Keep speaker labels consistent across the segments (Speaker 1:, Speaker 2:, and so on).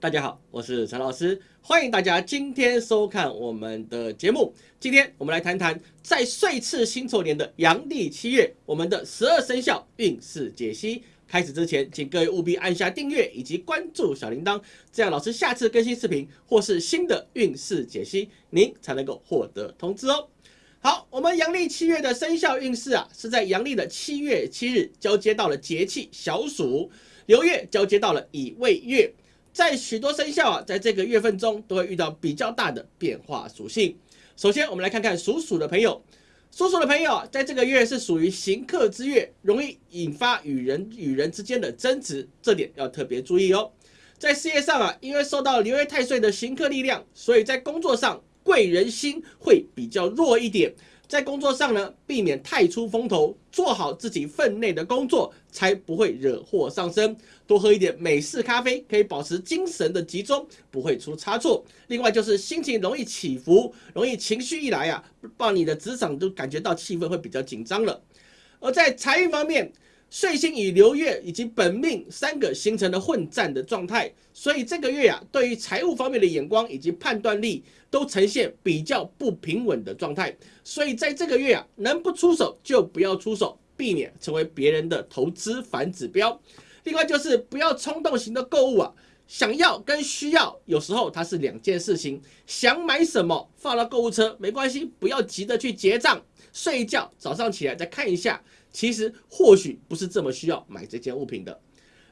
Speaker 1: 大家好，我是陈老师，欢迎大家今天收看我们的节目。今天我们来谈谈在岁次辛丑年的阳历七月，我们的十二生肖运势解析。开始之前，请各位务必按下订阅以及关注小铃铛，这样老师下次更新视频或是新的运势解析，您才能够获得通知哦。好，我们阳历七月的生肖运势啊，是在阳历的七月七日交接到了节气小暑，流月交接到了乙未月，在许多生肖啊，在这个月份中都会遇到比较大的变化属性。首先，我们来看看属鼠的朋友。属鼠的朋友啊，在这个月是属于行客之月，容易引发与人与人之间的争执，这点要特别注意哦。在事业上啊，因为受到流月太岁的行客力量，所以在工作上贵人心会比较弱一点。在工作上呢，避免太出风头，做好自己分内的工作，才不会惹祸上身。多喝一点美式咖啡，可以保持精神的集中，不会出差错。另外就是心情容易起伏，容易情绪一来啊，把你的职场都感觉到气氛会比较紧张了。而在财运方面，岁星与流月以及本命三个形成了混战的状态，所以这个月啊，对于财务方面的眼光以及判断力都呈现比较不平稳的状态。所以在这个月啊，能不出手就不要出手，避免成为别人的投资反指标。另外就是不要冲动型的购物啊，想要跟需要有时候它是两件事情。想买什么放到购物车没关系，不要急着去结账，睡一觉，早上起来再看一下。其实或许不是这么需要买这件物品的，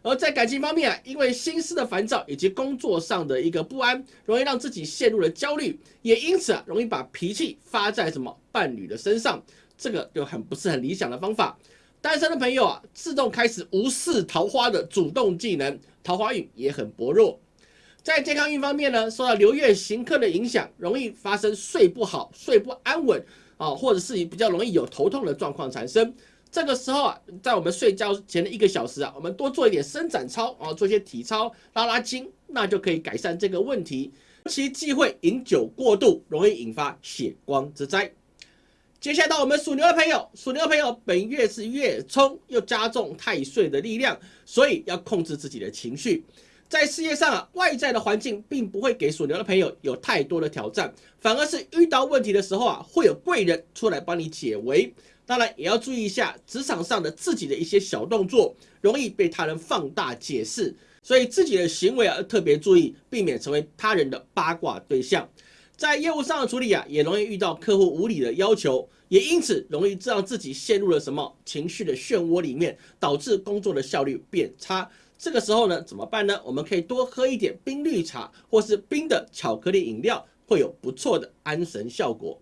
Speaker 1: 而在感情方面啊，因为心思的烦躁以及工作上的一个不安，容易让自己陷入了焦虑，也因此啊，容易把脾气发在什么伴侣的身上，这个就很不是很理想的方法。单身的朋友啊，自动开始无视桃花的主动技能，桃花运也很薄弱。在健康运方面呢，受到流月行客的影响，容易发生睡不好、睡不安稳啊，或者是比较容易有头痛的状况产生。这个时候啊，在我们睡觉前的一个小时啊，我们多做一点伸展操啊，做一些体操，拉拉筋，那就可以改善这个问题。其忌讳饮酒过度，容易引发血光之灾。接下来到我们属牛的朋友，属牛的朋友本月是月冲，又加重太岁的力量，所以要控制自己的情绪。在事业上啊，外在的环境并不会给属牛的朋友有太多的挑战，反而是遇到问题的时候啊，会有贵人出来帮你解围。当然也要注意一下职场上的自己的一些小动作，容易被他人放大解释，所以自己的行为啊要特别注意，避免成为他人的八卦对象。在业务上的处理啊，也容易遇到客户无理的要求，也因此容易让自己陷入了什么情绪的漩涡里面，导致工作的效率变差。这个时候呢，怎么办呢？我们可以多喝一点冰绿茶，或是冰的巧克力饮料，会有不错的安神效果。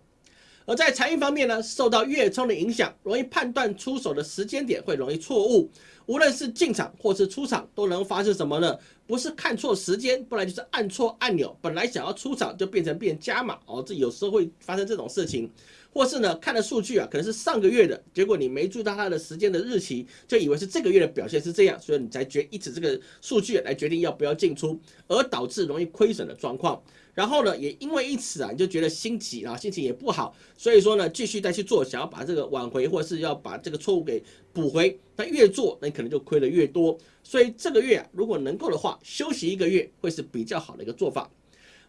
Speaker 1: 而在财运方面呢，受到月冲的影响，容易判断出手的时间点会容易错误。无论是进场或是出场，都能发生什么呢？不是看错时间，不然就是按错按钮。本来想要出场，就变成变加码哦。这有时候会发生这种事情。或是呢，看的数据啊，可能是上个月的，结果你没注意到它的时间的日期，就以为是这个月的表现是这样，所以你才决以此这个数据来决定要不要进出，而导致容易亏损的状况。然后呢，也因为因此啊，你就觉得心急啊，心情也不好，所以说呢，继续再去做，想要把这个挽回，或是要把这个错误给补回。那越做，那你可能就亏的越多。所以这个月啊，如果能够的话，休息一个月会是比较好的一个做法。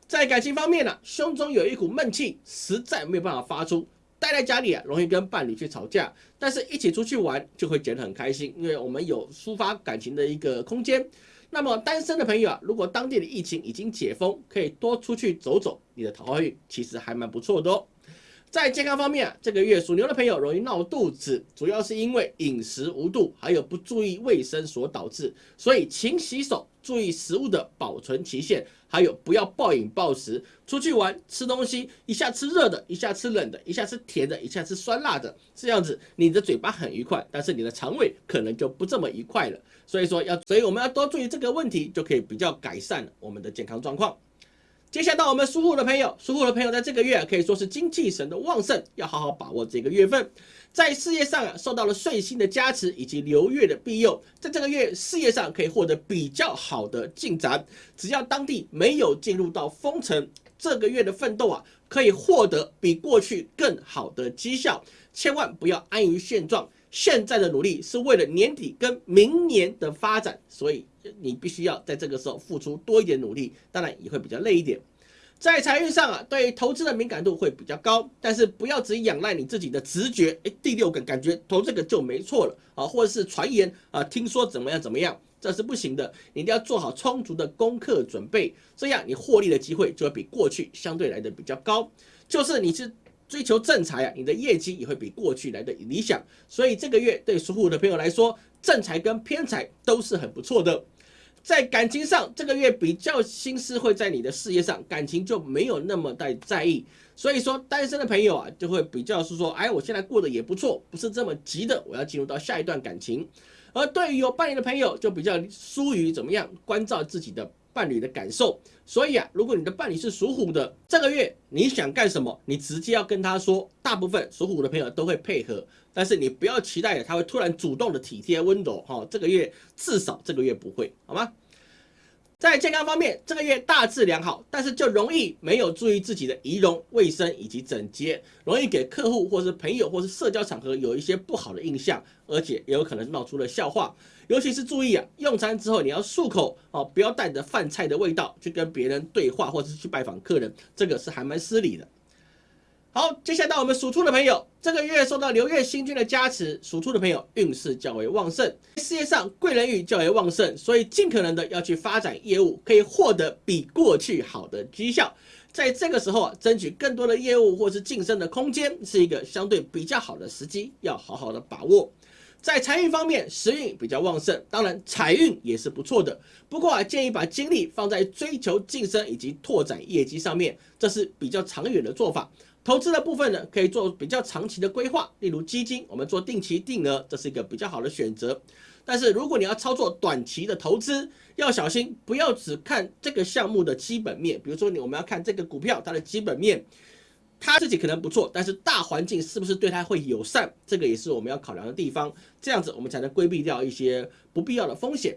Speaker 1: 在感情方面呢，胸中有一股闷气，实在没有办法发出。待在家里啊，容易跟伴侣去吵架，但是一起出去玩就会觉得很开心，因为我们有抒发感情的一个空间。那么单身的朋友啊，如果当地的疫情已经解封，可以多出去走走，你的桃花运其实还蛮不错的哦。在健康方面啊，这个月属牛的朋友容易闹肚子，主要是因为饮食无度，还有不注意卫生所导致，所以勤洗手，注意食物的保存期限，还有不要暴饮暴食。出去玩吃东西，一下吃热的，一下吃冷的，一下吃甜的，一下吃酸辣的，这样子你的嘴巴很愉快，但是你的肠胃可能就不这么愉快了。所以说要，所以我们要多注意这个问题，就可以比较改善我们的健康状况。接下到我们属虎的朋友，属虎的朋友在这个月可以说是精气神的旺盛，要好好把握这个月份。在事业上啊，受到了岁星的加持以及流月的庇佑，在这个月事业上可以获得比较好的进展。只要当地没有进入到封城，这个月的奋斗啊，可以获得比过去更好的绩效。千万不要安于现状，现在的努力是为了年底跟明年的发展，所以你必须要在这个时候付出多一点努力，当然也会比较累一点。在财运上啊，对投资的敏感度会比较高，但是不要只仰赖你自己的直觉，哎，第六感感觉投这个就没错了啊，或者是传言啊，听说怎么样怎么样，这是不行的，你一定要做好充足的功课准备，这样你获利的机会就会比过去相对来的比较高。就是你是追求正财啊，你的业绩也会比过去来的理想，所以这个月对属虎的朋友来说，正财跟偏财都是很不错的。在感情上，这个月比较心思会在你的事业上，感情就没有那么的在意。所以说，单身的朋友啊，就会比较是说，哎，我现在过得也不错，不是这么急的，我要进入到下一段感情。而对于有伴侣的朋友，就比较疏于怎么样关照自己的伴侣的感受。所以啊，如果你的伴侣是属虎的，这个月你想干什么，你直接要跟他说。大部分属虎的朋友都会配合，但是你不要期待他会突然主动的体贴温柔哈。这个月至少这个月不会，好吗？在健康方面，这个月大致良好，但是就容易没有注意自己的仪容、卫生以及整洁，容易给客户或是朋友或是社交场合有一些不好的印象，而且也有可能闹出了笑话。尤其是注意啊，用餐之后你要漱口哦，不要带着饭菜的味道去跟别人对话或者是去拜访客人，这个是还蛮失礼的。好，接下来到我们属兔的朋友，这个月受到流月星君的加持，属兔的朋友运势较为旺盛，事业上贵人运较为旺盛，所以尽可能的要去发展业务，可以获得比过去好的绩效。在这个时候啊，争取更多的业务或是晋升的空间，是一个相对比较好的时机，要好好的把握。在财运方面，时运比较旺盛，当然财运也是不错的。不过啊，建议把精力放在追求晋升以及拓展业绩上面，这是比较长远的做法。投资的部分呢，可以做比较长期的规划，例如基金，我们做定期定额，这是一个比较好的选择。但是如果你要操作短期的投资，要小心，不要只看这个项目的基本面。比如说你我们要看这个股票它的基本面，他自己可能不错，但是大环境是不是对他会友善，这个也是我们要考量的地方。这样子我们才能规避掉一些不必要的风险。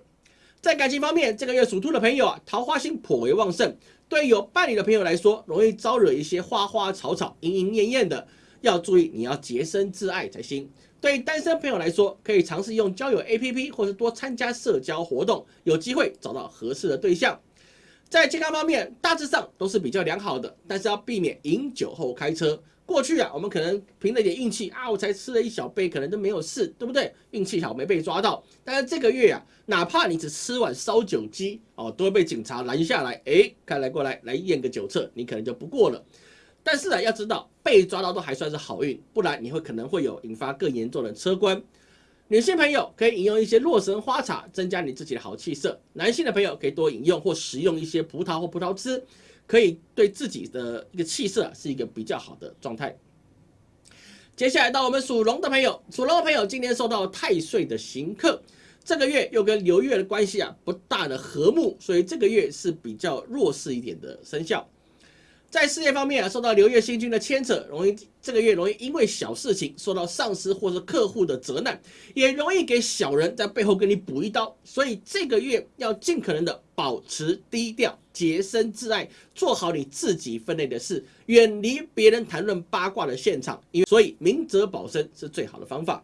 Speaker 1: 在感情方面，这个月属兔的朋友啊，桃花星颇为旺盛。对有伴侣的朋友来说，容易招惹一些花花草草、莺莺燕燕的，要注意，你要洁身自爱才行。对于单身朋友来说，可以尝试用交友 APP，或是多参加社交活动，有机会找到合适的对象。在健康方面，大致上都是比较良好的，但是要避免饮酒后开车。过去啊，我们可能凭了点运气啊，我才吃了一小杯，可能都没有事，对不对？运气好没被抓到。但是这个月啊，哪怕你只吃碗烧酒鸡哦，都会被警察拦下来，哎，看来过来来验个酒测，你可能就不过了。但是啊，要知道被抓到都还算是好运，不然你会可能会有引发更严重的车关。女性朋友可以饮用一些洛神花茶，增加你自己的好气色。男性的朋友可以多饮用或食用一些葡萄或葡萄汁。可以对自己的一个气色是一个比较好的状态。接下来到我们属龙的朋友，属龙的朋友今天受到太岁的刑克，这个月又跟流月的关系啊不大的和睦，所以这个月是比较弱势一点的生肖。在事业方面啊，受到流月星君的牵扯，容易这个月容易因为小事情受到上司或者客户的责难，也容易给小人在背后给你补一刀，所以这个月要尽可能的保持低调，洁身自爱，做好你自己分内的事，远离别人谈论八卦的现场，因为所以明哲保身是最好的方法。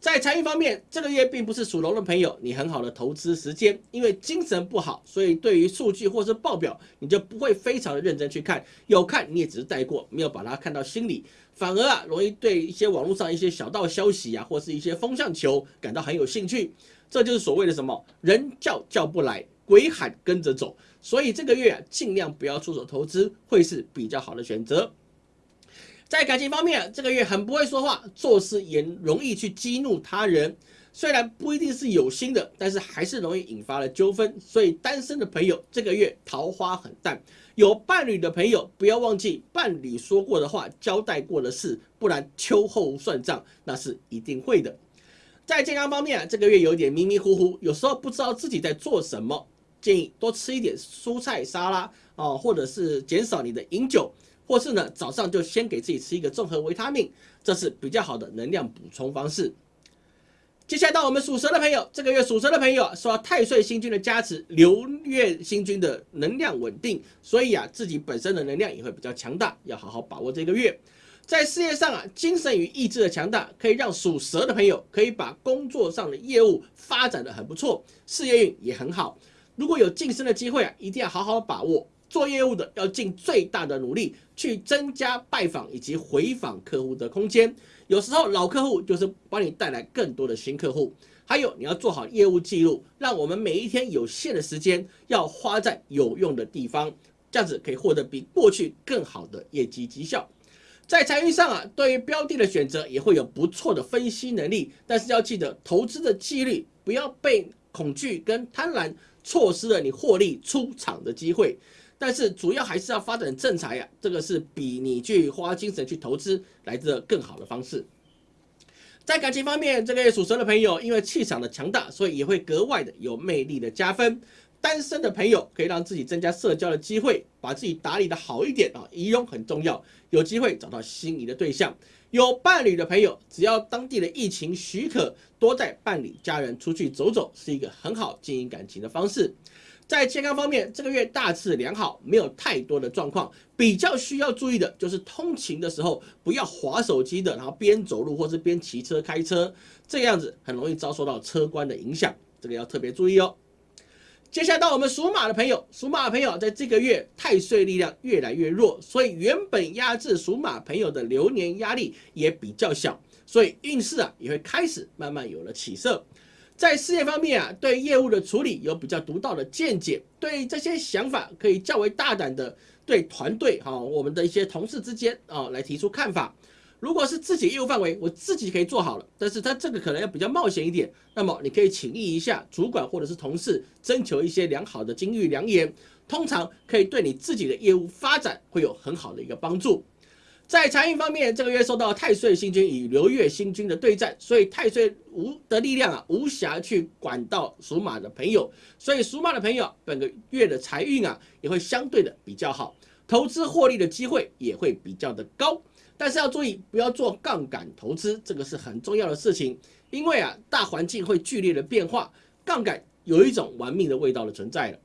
Speaker 1: 在财运方面，这个月并不是属龙的朋友你很好的投资时间，因为精神不好，所以对于数据或是报表，你就不会非常的认真去看，有看你也只是带过，没有把它看到心里，反而啊容易对一些网络上一些小道消息啊，或是一些风向球感到很有兴趣，这就是所谓的什么人叫叫不来，鬼喊跟着走，所以这个月啊尽量不要出手投资，会是比较好的选择。在感情方面，这个月很不会说话，做事也容易去激怒他人。虽然不一定是有心的，但是还是容易引发了纠纷。所以单身的朋友这个月桃花很淡，有伴侣的朋友不要忘记伴侣说过的话、交代过的事，不然秋后算账那是一定会的。在健康方面，这个月有点迷迷糊糊，有时候不知道自己在做什么，建议多吃一点蔬菜沙拉啊，或者是减少你的饮酒。或是呢，早上就先给自己吃一个综合维他命，这是比较好的能量补充方式。接下来到我们属蛇的朋友，这个月属蛇的朋友受到太岁星君的加持，流月星君的能量稳定，所以啊，自己本身的能量也会比较强大，要好好把握这个月。在事业上啊，精神与意志的强大，可以让属蛇的朋友可以把工作上的业务发展的很不错，事业运也很好。如果有晋升的机会啊，一定要好好把握。做业务的要尽最大的努力去增加拜访以及回访客户的空间。有时候老客户就是帮你带来更多的新客户。还有你要做好业务记录，让我们每一天有限的时间要花在有用的地方，这样子可以获得比过去更好的业绩绩效。在财运上啊，对于标的的选择也会有不错的分析能力，但是要记得投资的纪律，不要被恐惧跟贪婪错失了你获利出场的机会。但是主要还是要发展正财呀，这个是比你去花精神去投资来的更好的方式。在感情方面，这个属蛇的朋友因为气场的强大，所以也会格外的有魅力的加分。单身的朋友可以让自己增加社交的机会，把自己打理的好一点啊，仪容很重要，有机会找到心仪的对象。有伴侣的朋友，只要当地的疫情许可，多带伴侣家人出去走走，是一个很好经营感情的方式。在健康方面，这个月大致良好，没有太多的状况。比较需要注意的就是通勤的时候不要划手机的，然后边走路或是边骑车开车，这样子很容易遭受到车关的影响，这个要特别注意哦。接下来到我们属马的朋友，属马的朋友在这个月太岁力量越来越弱，所以原本压制属马朋友的流年压力也比较小，所以运势啊也会开始慢慢有了起色。在事业方面啊，对业务的处理有比较独到的见解，对这些想法可以较为大胆的对团队哈，我们的一些同事之间啊来提出看法。如果是自己业务范围，我自己可以做好了，但是他这个可能要比较冒险一点，那么你可以请益一下主管或者是同事，征求一些良好的金玉良言，通常可以对你自己的业务发展会有很好的一个帮助。在财运方面，这个月受到太岁星君与流月星君的对战，所以太岁无的力量啊，无暇去管到属马的朋友，所以属马的朋友本个月的财运啊，也会相对的比较好，投资获利的机会也会比较的高。但是要注意，不要做杠杆投资，这个是很重要的事情。因为啊，大环境会剧烈的变化，杠杆有一种玩命的味道的存在了。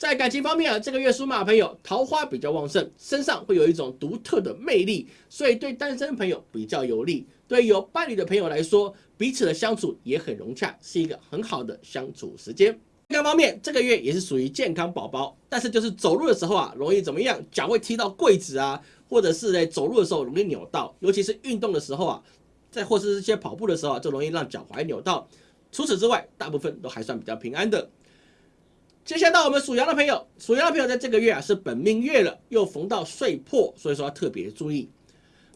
Speaker 1: 在感情方面啊，这个月属马朋友桃花比较旺盛，身上会有一种独特的魅力，所以对单身朋友比较有利。对有伴侣的朋友来说，彼此的相处也很融洽，是一个很好的相处时间。健康方面，这个月也是属于健康宝宝，但是就是走路的时候啊，容易怎么样？脚会踢到柜子啊。或者是在走路的时候容易扭到，尤其是运动的时候啊，在或是一些跑步的时候啊，就容易让脚踝扭到。除此之外，大部分都还算比较平安的。接下来到我们属羊的朋友，属羊的朋友在这个月啊是本命月了，又逢到岁破，所以说要特别注意。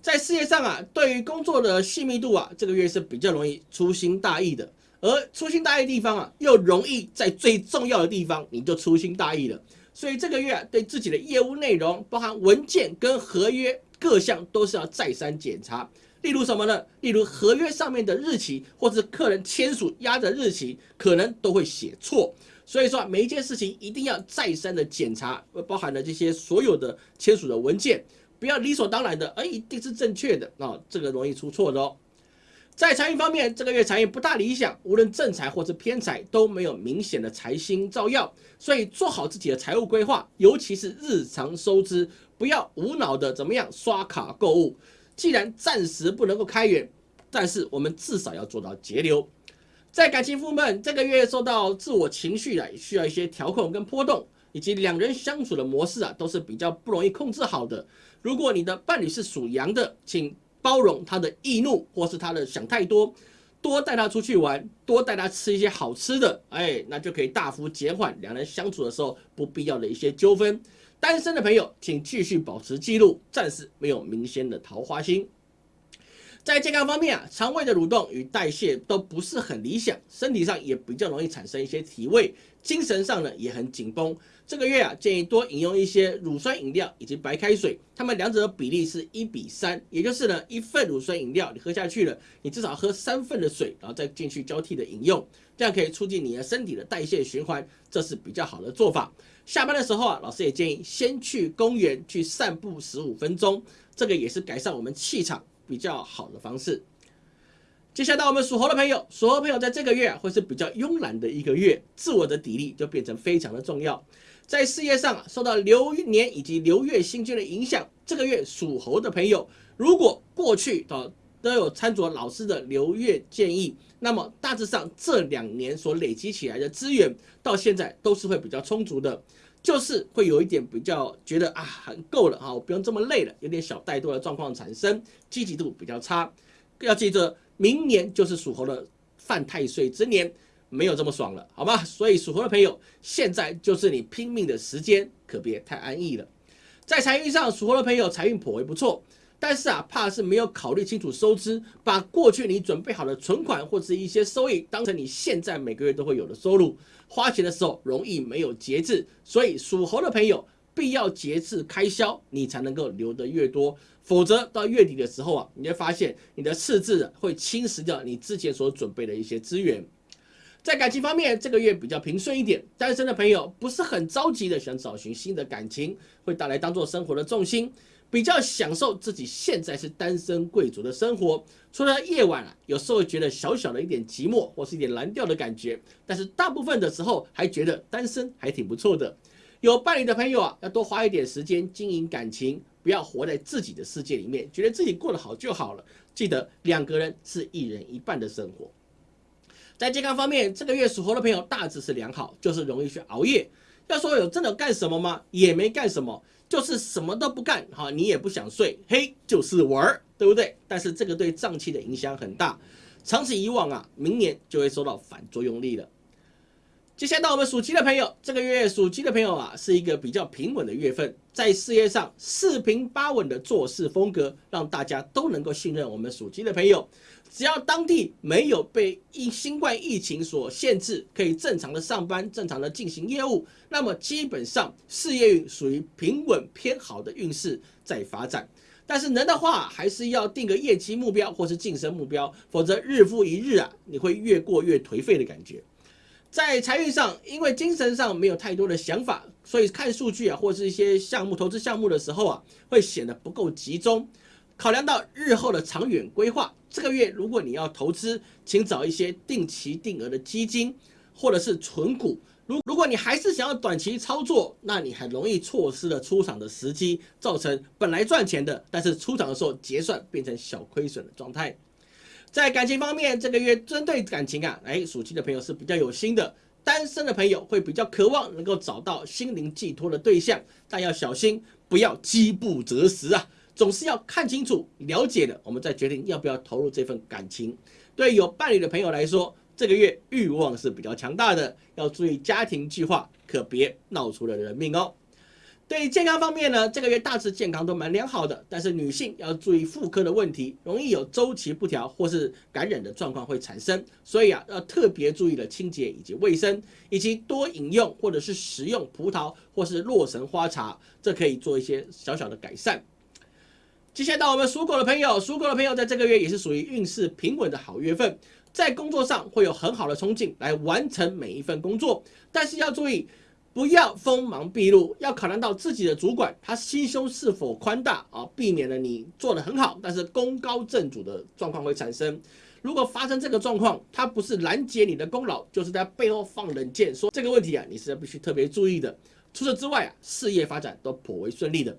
Speaker 1: 在事业上啊，对于工作的细密度啊，这个月是比较容易粗心大意的。而粗心大意的地方啊，又容易在最重要的地方你就粗心大意了。所以这个月啊对自己的业务内容，包含文件跟合约各项，都是要再三检查。例如什么呢？例如合约上面的日期，或是客人签署压的日期，可能都会写错。所以说每一件事情一定要再三的检查，包含了这些所有的签署的文件，不要理所当然的，哎一定是正确的啊，这个容易出错的哦。在财运方面，这个月财运不大理想，无论正财或是偏财都没有明显的财星照耀，所以做好自己的财务规划，尤其是日常收支，不要无脑的怎么样刷卡购物。既然暂时不能够开源，但是我们至少要做到节流。在感情部分，这个月受到自我情绪啊，需要一些调控跟波动，以及两人相处的模式啊，都是比较不容易控制好的。如果你的伴侣是属羊的，请。包容他的易怒，或是他的想太多，多带他出去玩，多带他吃一些好吃的，哎，那就可以大幅减缓两人相处的时候不必要的一些纠纷。单身的朋友，请继续保持记录，暂时没有明显的桃花星。在健康方面啊，肠胃的蠕动与代谢都不是很理想，身体上也比较容易产生一些体味，精神上呢也很紧绷。这个月啊，建议多饮用一些乳酸饮料以及白开水，它们两者的比例是一比三，也就是呢一份乳酸饮料你喝下去了，你至少喝三份的水，然后再进去交替的饮用，这样可以促进你的身体的代谢循环，这是比较好的做法。下班的时候啊，老师也建议先去公园去散步十五分钟，这个也是改善我们气场。比较好的方式。接下来我们属猴的朋友，属猴朋友在这个月会是比较慵懒的一个月，自我的砥砺就变成非常的重要。在事业上受到流年以及流月星君的影响，这个月属猴的朋友，如果过去啊都有参照老师的流月建议，那么大致上这两年所累积起来的资源，到现在都是会比较充足的，就是会有一点比较觉得啊很够了哈，我不用这么累了，有点小怠惰的状况产生，积极度比较差。要记得，明年就是属猴的犯太岁之年。没有这么爽了，好吧？所以属猴的朋友，现在就是你拼命的时间，可别太安逸了。在财运上，属猴的朋友财运颇为不错，但是啊，怕是没有考虑清楚收支，把过去你准备好的存款或者一些收益当成你现在每个月都会有的收入，花钱的时候容易没有节制。所以属猴的朋友必要节制开销，你才能够留得越多，否则到月底的时候啊，你会发现你的赤字会侵蚀掉你之前所准备的一些资源。在感情方面，这个月比较平顺一点。单身的朋友不是很着急的想找寻新的感情，会带来当做生活的重心，比较享受自己现在是单身贵族的生活。除了夜晚啊，有时候觉得小小的一点寂寞或是一点蓝调的感觉，但是大部分的时候还觉得单身还挺不错的。有伴侣的朋友啊，要多花一点时间经营感情，不要活在自己的世界里面，觉得自己过得好就好了。记得两个人是一人一半的生活。在健康方面，这个月属猴的朋友大致是良好，就是容易去熬夜。要说有真的干什么吗？也没干什么，就是什么都不干。哈，你也不想睡，嘿，就是玩儿，对不对？但是这个对脏器的影响很大，长此以往啊，明年就会受到反作用力了。接下来到我们属鸡的朋友，这个月属鸡的朋友啊，是一个比较平稳的月份，在事业上四平八稳的做事风格，让大家都能够信任我们属鸡的朋友。只要当地没有被因新冠疫情所限制，可以正常的上班、正常的进行业务，那么基本上事业运属于平稳偏好的运势在发展。但是能的话，还是要定个业绩目标或是晋升目标，否则日复一日啊，你会越过越颓废的感觉。在财运上，因为精神上没有太多的想法，所以看数据啊，或是一些项目投资项目的时候啊，会显得不够集中。考量到日后的长远规划，这个月如果你要投资，请找一些定期定额的基金或者是存股。如如果你还是想要短期操作，那你很容易错失了出场的时机，造成本来赚钱的，但是出场的时候结算变成小亏损的状态。在感情方面，这个月针对感情啊，哎，属鸡的朋友是比较有心的，单身的朋友会比较渴望能够找到心灵寄托的对象，但要小心，不要饥不择食啊。总是要看清楚、了解了，我们再决定要不要投入这份感情。对有伴侣的朋友来说，这个月欲望是比较强大的，要注意家庭计划，可别闹出了人命哦。对健康方面呢，这个月大致健康都蛮良好的，但是女性要注意妇科的问题，容易有周期不调或是感染的状况会产生，所以啊，要特别注意了清洁以及卫生，以及多饮用或者是食用葡萄或是洛神花茶，这可以做一些小小的改善。接下来到我们属狗的朋友，属狗的朋友在这个月也是属于运势平稳的好月份，在工作上会有很好的冲劲来完成每一份工作，但是要注意不要锋芒毕露，要考量到自己的主管他心胸是否宽大啊，避免了你做的很好，但是功高震主的状况会产生。如果发生这个状况，他不是拦截你的功劳，就是在背后放冷箭，说这个问题啊，你是必须特别注意的。除此之外啊，事业发展都颇为顺利的。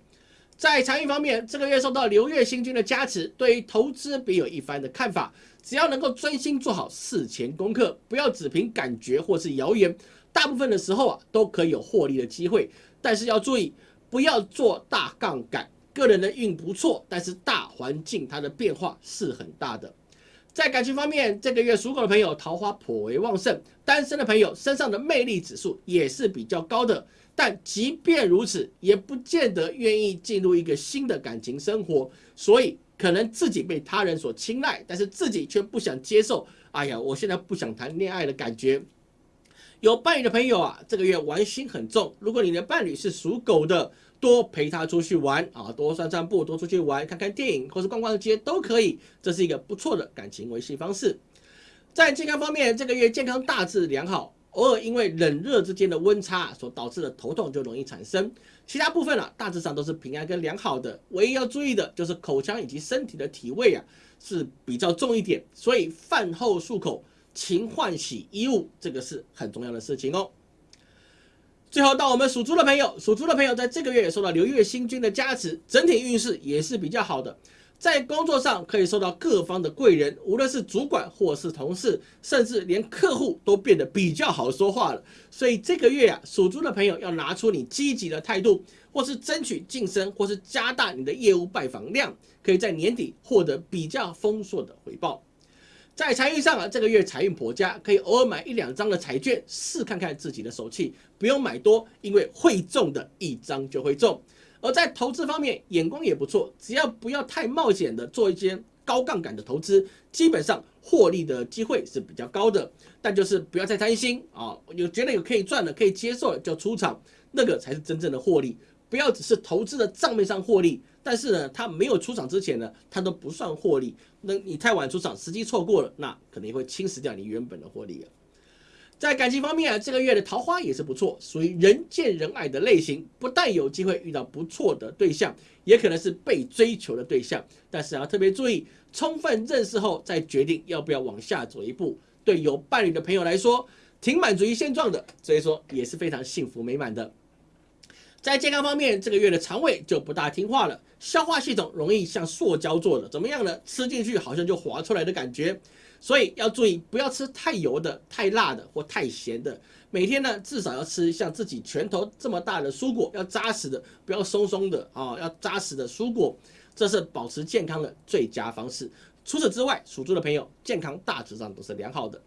Speaker 1: 在财运方面，这个月受到流月星君的加持，对于投资别有一番的看法。只要能够专心做好事前功课，不要只凭感觉或是谣言，大部分的时候啊都可以有获利的机会。但是要注意，不要做大杠杆。个人的运不错，但是大环境它的变化是很大的。在感情方面，这个月属狗的朋友桃花颇为旺盛，单身的朋友身上的魅力指数也是比较高的。但即便如此，也不见得愿意进入一个新的感情生活，所以可能自己被他人所青睐，但是自己却不想接受。哎呀，我现在不想谈恋爱的感觉。有伴侣的朋友啊，这个月玩心很重。如果你的伴侣是属狗的，多陪他出去玩啊，多散散步，多出去玩，看看电影或是逛逛街都可以。这是一个不错的感情维系方式。在健康方面，这个月健康大致良好。偶尔因为冷热之间的温差所导致的头痛就容易产生，其他部分啊大致上都是平安跟良好的，唯一要注意的就是口腔以及身体的体味啊是比较重一点，所以饭后漱口、勤换洗衣物，这个是很重要的事情哦。最后到我们属猪的朋友，属猪的朋友在这个月也受到流月星君的加持，整体运势也是比较好的。在工作上可以受到各方的贵人，无论是主管或是同事，甚至连客户都变得比较好说话了。所以这个月啊，属猪的朋友要拿出你积极的态度，或是争取晋升，或是加大你的业务拜访量，可以在年底获得比较丰硕的回报。在财运上啊，这个月财运颇佳，可以偶尔买一两张的彩券试看看自己的手气，不用买多，因为会中的一张就会中。而在投资方面，眼光也不错，只要不要太冒险的做一些高杠杆的投资，基本上获利的机会是比较高的。但就是不要太贪心啊，有觉得有可以赚的、可以接受的就出场，那个才是真正的获利。不要只是投资的账面上获利，但是呢，他没有出场之前呢，他都不算获利。那你太晚出场，时机错过了，那可能会侵蚀掉你原本的获利了。在感情方面啊，这个月的桃花也是不错，属于人见人爱的类型，不但有机会遇到不错的对象，也可能是被追求的对象。但是要特别注意，充分认识后再决定要不要往下走一步。对有伴侣的朋友来说，挺满足于现状的，所以说也是非常幸福美满的。在健康方面，这个月的肠胃就不大听话了，消化系统容易像塑胶做的，怎么样呢？吃进去好像就滑出来的感觉，所以要注意不要吃太油的、太辣的或太咸的。每天呢，至少要吃像自己拳头这么大的蔬果，要扎实的，不要松松的啊，要扎实的蔬果，这是保持健康的最佳方式。除此之外，属猪的朋友健康大致上都是良好的。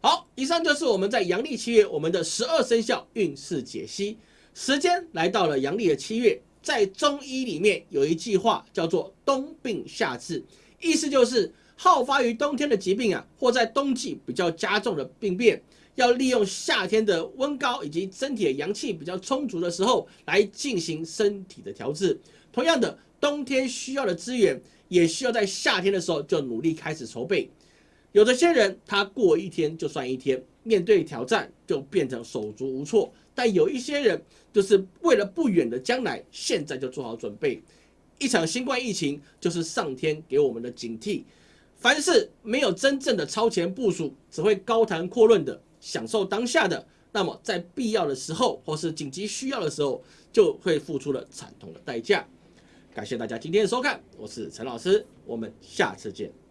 Speaker 1: 好，以上就是我们在阳历七月我们的十二生肖运势解析。时间来到了阳历的七月，在中医里面有一句话叫做“冬病夏治”，意思就是好发于冬天的疾病啊，或在冬季比较加重的病变，要利用夏天的温高以及身体的阳气比较充足的时候来进行身体的调治。同样的，冬天需要的资源，也需要在夏天的时候就努力开始筹备。有的些人他过一天就算一天，面对挑战就变成手足无措。但有一些人，就是为了不远的将来，现在就做好准备。一场新冠疫情就是上天给我们的警惕。凡是没有真正的超前部署，只会高谈阔论的享受当下的，那么在必要的时候或是紧急需要的时候，就会付出了惨痛的代价。感谢大家今天的收看，我是陈老师，我们下次见。